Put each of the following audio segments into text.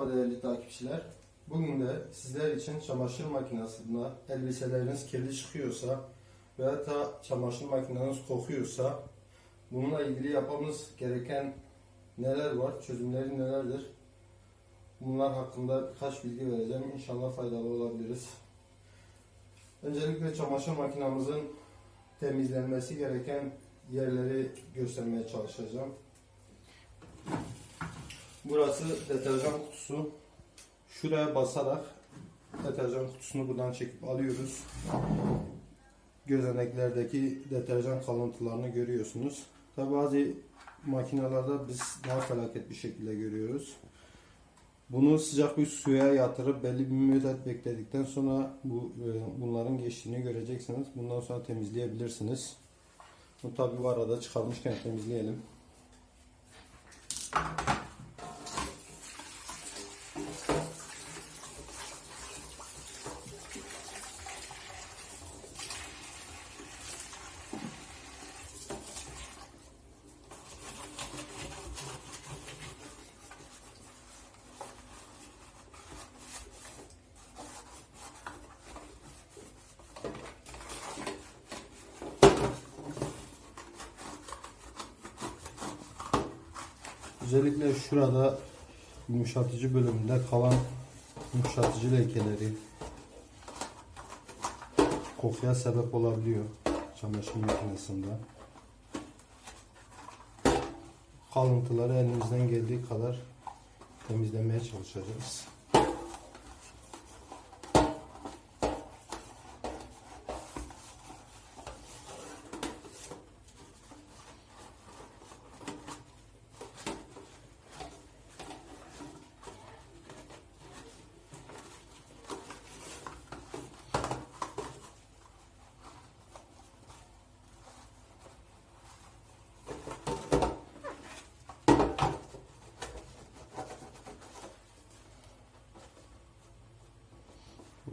Merhaba değerli takipçiler. Bugün de sizler için çamaşır makinesinde elbiseleriniz kirli çıkıyorsa veya da çamaşır makineniz kokuyorsa bununla ilgili yapmamız gereken neler var, çözümleri nelerdir? Bunlar hakkında birkaç bilgi vereceğim. İnşallah faydalı olabiliriz. Öncelikle çamaşır makinamızın temizlenmesi gereken yerleri göstermeye çalışacağım. Burası deterjan kutusu. Şuraya basarak deterjan kutusunu buradan çekip alıyoruz. Gözeneklerdeki deterjan kalıntılarını görüyorsunuz. Tabi bazı makinalarda biz daha felaket bir şekilde görüyoruz. Bunu sıcak bir suya yatırıp belli bir müddet bekledikten sonra bu e, bunların geçtiğini göreceksiniz. Bundan sonra temizleyebilirsiniz. Bu tabi bu arada çıkarmışken temizleyelim. Özellikle şurada yumuşatıcı bölümünde kalan yumuşatıcı lekeleri kokuya sebep olabiliyor çamaşır makinesinde. Kalıntıları elimizden geldiği kadar temizlemeye çalışacağız.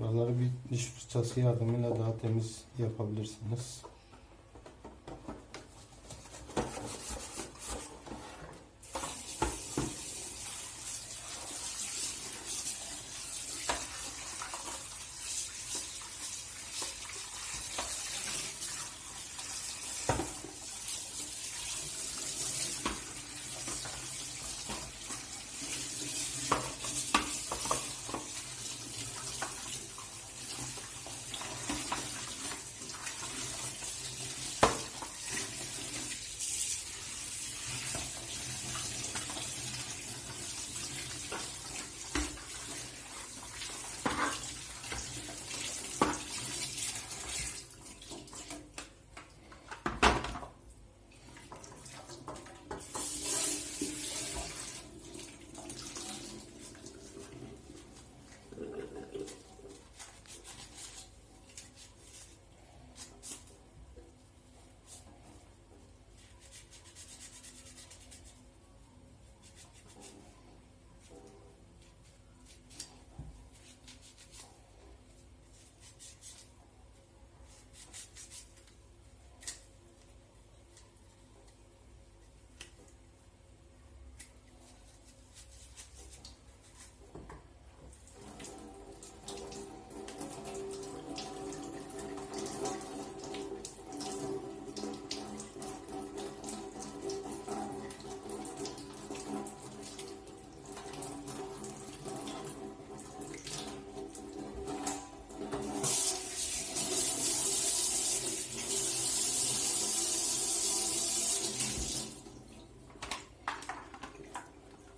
Buraları bir diş fırçası yardımıyla daha temiz yapabilirsiniz.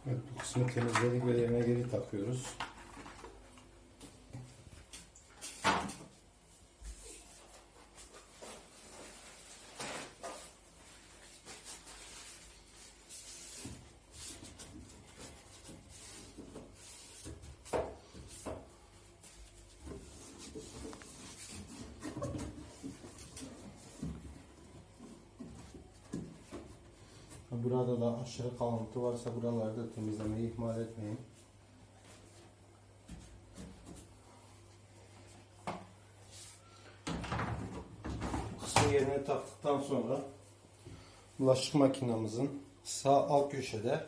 Evet, bu kısmı temizledik ve yerine geri takıyoruz. Burada da aşırı kalıntı varsa buralarda temizlemeyi ihmal etmeyin. Kısmı yerine taktıktan sonra bulaşık makinamızın sağ alt köşede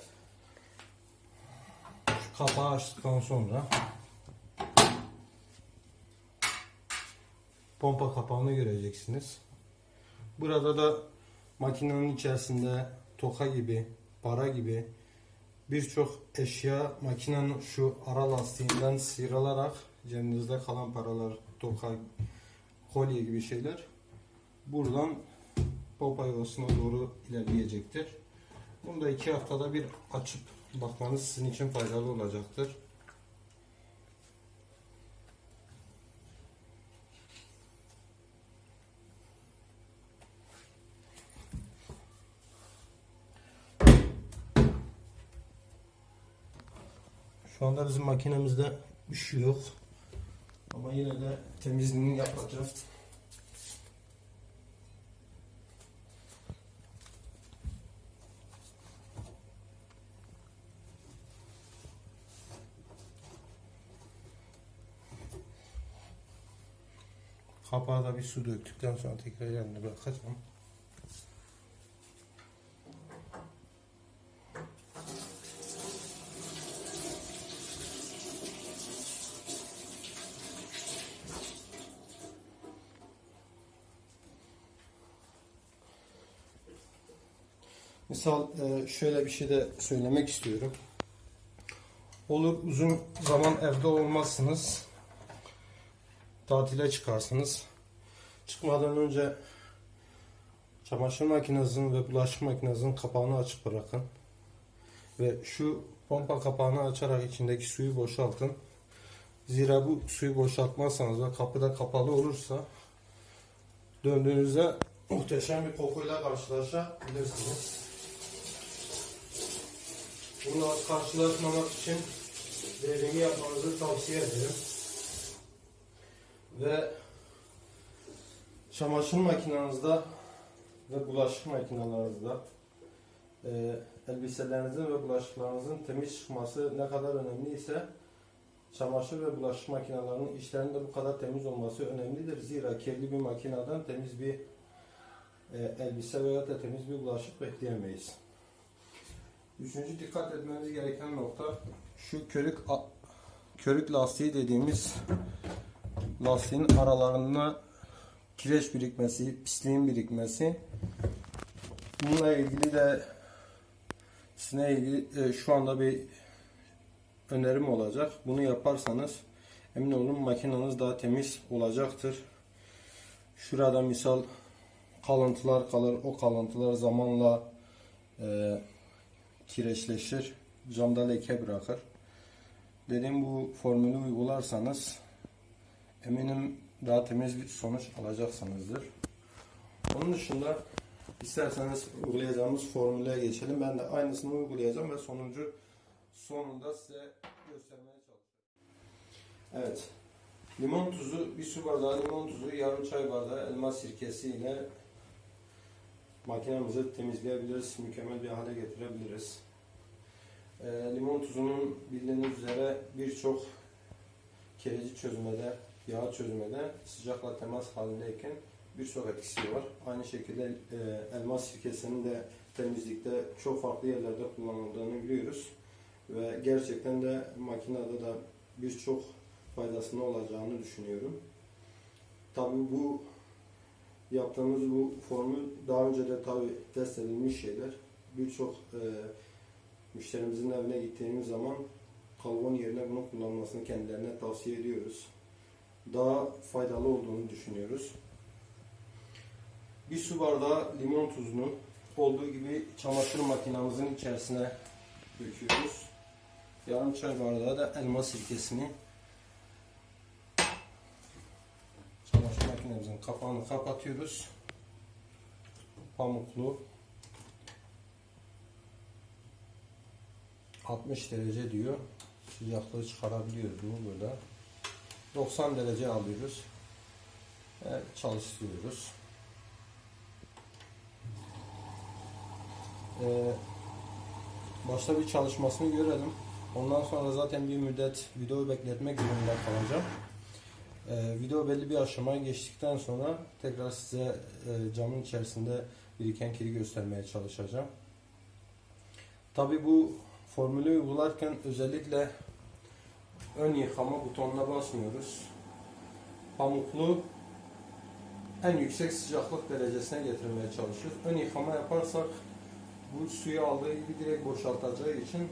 kapağı açtıktan sonra pompa kapağını göreceksiniz. Burada da makinenin içerisinde toka gibi, para gibi birçok eşya makinenin şu ara lastiğinden sıyrılarak cebinizde kalan paralar, toka, kolye gibi şeyler buradan pompa yuvasına doğru ilerleyecektir. Bunu da iki haftada bir açıp bakmanız sizin için faydalı olacaktır. Şu anda bizim makinemizde bir şey yok. Ama yine de temizliğini yapacağız. Kapağa da bir su döktükten sonra tekrar yerine bırakacağım. Misal e, şöyle bir şey de söylemek istiyorum. Olur uzun zaman evde olmazsınız. Tatile çıkarsınız. Çıkmadan önce çamaşır makinenizin ve bulaşık makinenizin kapağını açık bırakın. Ve şu pompa kapağını açarak içindeki suyu boşaltın. Zira bu suyu boşaltmazsanız ve kapı da kapalı olursa döndüğünüzde muhteşem bir kokuyla karşılaşabilirsiniz. Bununla karşılaşmamak için dediğimi yapmanızı tavsiye ederim. Ve çamaşır makinenizde ve bulaşık makinelerinizde e, elbiselerinizin ve bulaşıklarınızın temiz çıkması ne kadar önemliyse çamaşır ve bulaşık makinelerinin içlerinin de bu kadar temiz olması önemlidir. Zira kirli bir makineden temiz bir e, elbise veya da temiz bir bulaşık bekleyemeyiz. Üçüncü dikkat etmeniz gereken nokta şu körük körük lastiği dediğimiz lastiğin aralarında kireç birikmesi, pisliğin birikmesi. Bununla ilgili de sizinle ilgili e, şu anda bir önerim olacak. Bunu yaparsanız emin olun makineniz daha temiz olacaktır. Şurada misal kalıntılar kalır. O kalıntılar zamanla e, kireçleşir. Camda leke bırakır. Dediğim bu formülü uygularsanız eminim daha temiz bir sonuç alacaksınızdır. Onun dışında isterseniz uygulayacağımız formüle geçelim. Ben de aynısını uygulayacağım ve sonucu sonunda size göstermeye çalışacağım. Evet. Limon tuzu, bir su bardağı limon tuzu, yarım çay bardağı elma sirkesi ile makinemizi temizleyebiliriz, mükemmel bir hale getirebiliriz. Ee, limon tuzunun bildiğiniz üzere birçok kereci çözmede, yağ çözmede sıcakla temas halindeyken birçok etkisi var. Aynı şekilde e, elma sirkesinin de temizlikte çok farklı yerlerde kullanıldığını biliyoruz. Ve gerçekten de makinede de birçok faydasını olacağını düşünüyorum. Tabii bu yaptığımız bu formül daha önce de tabii test edilmiş şeyler. Birçok e, müşterimizin evine gittiğimiz zaman kalbon yerine bunu kullanmasını kendilerine tavsiye ediyoruz. Daha faydalı olduğunu düşünüyoruz. Bir su bardağı limon tuzunu olduğu gibi çamaşır makinamızın içerisine döküyoruz. Yarım çay bardağı da elma sirkesini çamaşır makinemizin kapağını kapatıyoruz. Pamuklu 60 derece diyor. Sıcaklığı çıkarabiliyoruz bu burada. 90 derece alıyoruz. Ve çalıştırıyoruz. Ee, başta bir çalışmasını görelim. Ondan sonra zaten bir müddet video bekletmek zorunda kalacağım. Ee, video belli bir aşamaya geçtikten sonra tekrar size e, camın içerisinde biriken kiri göstermeye çalışacağım. Tabi bu Formülü uygularken özellikle ön yıkama butonuna basmıyoruz. Pamuklu en yüksek sıcaklık derecesine getirmeye çalışıyoruz. Ön yıkama yaparsak bu suyu aldığı gibi direkt boşaltacağı için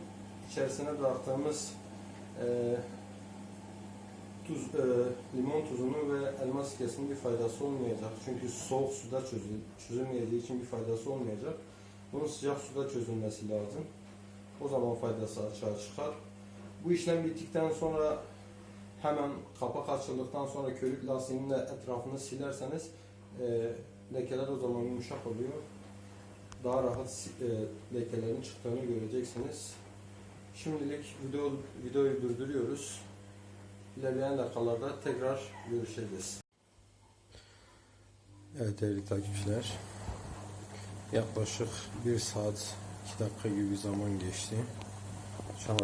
içerisine bıraktığımız e, tuz, e, limon tuzunu ve elma sirkesinin bir faydası olmayacak. Çünkü soğuk suda çözül, çözülmeyeceği için bir faydası olmayacak. Bunun sıcak suda çözülmesi lazım. O zaman faydası açığa çıkar. Bu işlem bittikten sonra hemen kapak açıldıktan sonra körük lastiğinin etrafını silerseniz e, lekeler o zaman yumuşak oluyor. Daha rahat e, lekelerin çıktığını göreceksiniz. Şimdilik video, videoyu durduruyoruz. İlerleyen dakikalarda tekrar görüşeceğiz. Evet değerli takipçiler. Yaklaşık 1 saat 2 dakika gibi zaman geçti. An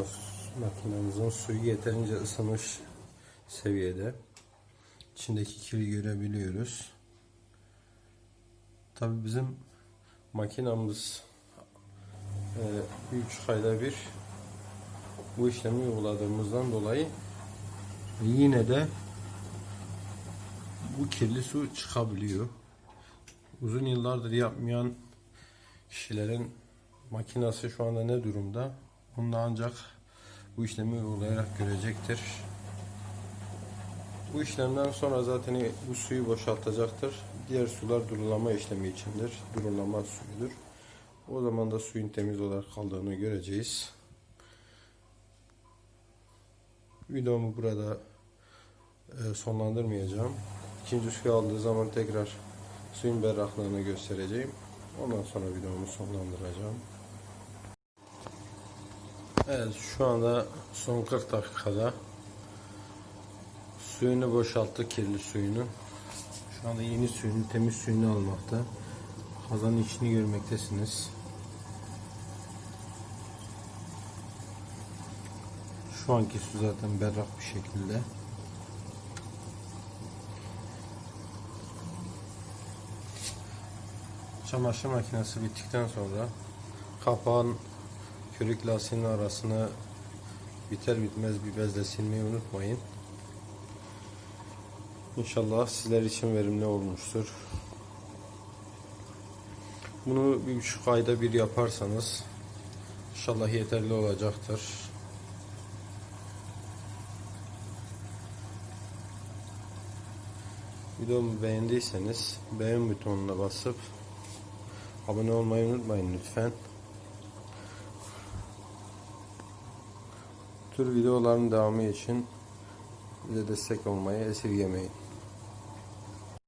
makinemizin suyu yeterince ısınmış seviyede. İçindeki kiri görebiliyoruz. Tabi bizim makinamız e, bir buçuk ayda bir bu işlemi uyguladığımızdan dolayı yine de bu kirli su çıkabiliyor. Uzun yıllardır yapmayan kişilerin makinası şu anda ne durumda? Bunu ancak bu işlemi uygulayarak görecektir. Bu işlemden sonra zaten bu suyu boşaltacaktır. Diğer sular durulama işlemi içindir. Durulama suyudur. O zaman da suyun temiz olarak kaldığını göreceğiz. Videomu burada e, sonlandırmayacağım. İkinci suyu aldığı zaman tekrar suyun berraklığını göstereceğim. Ondan sonra videomu sonlandıracağım. Evet şu anda son 40 dakikada suyunu boşalttı kirli suyunu. Şu anda yeni suyunu temiz suyunu almakta. Kazanın içini görmektesiniz. Şu anki su zaten berrak bir şekilde. Çamaşır makinesi bittikten sonra kapağın körük lastiğinin arasını biter bitmez bir bezle silmeyi unutmayın. İnşallah sizler için verimli olmuştur. Bunu bir buçuk ayda bir yaparsanız inşallah yeterli olacaktır. Videomu beğendiyseniz beğen butonuna basıp abone olmayı unutmayın lütfen. Tür videoların devamı için bize destek olmayı esirgemeyin.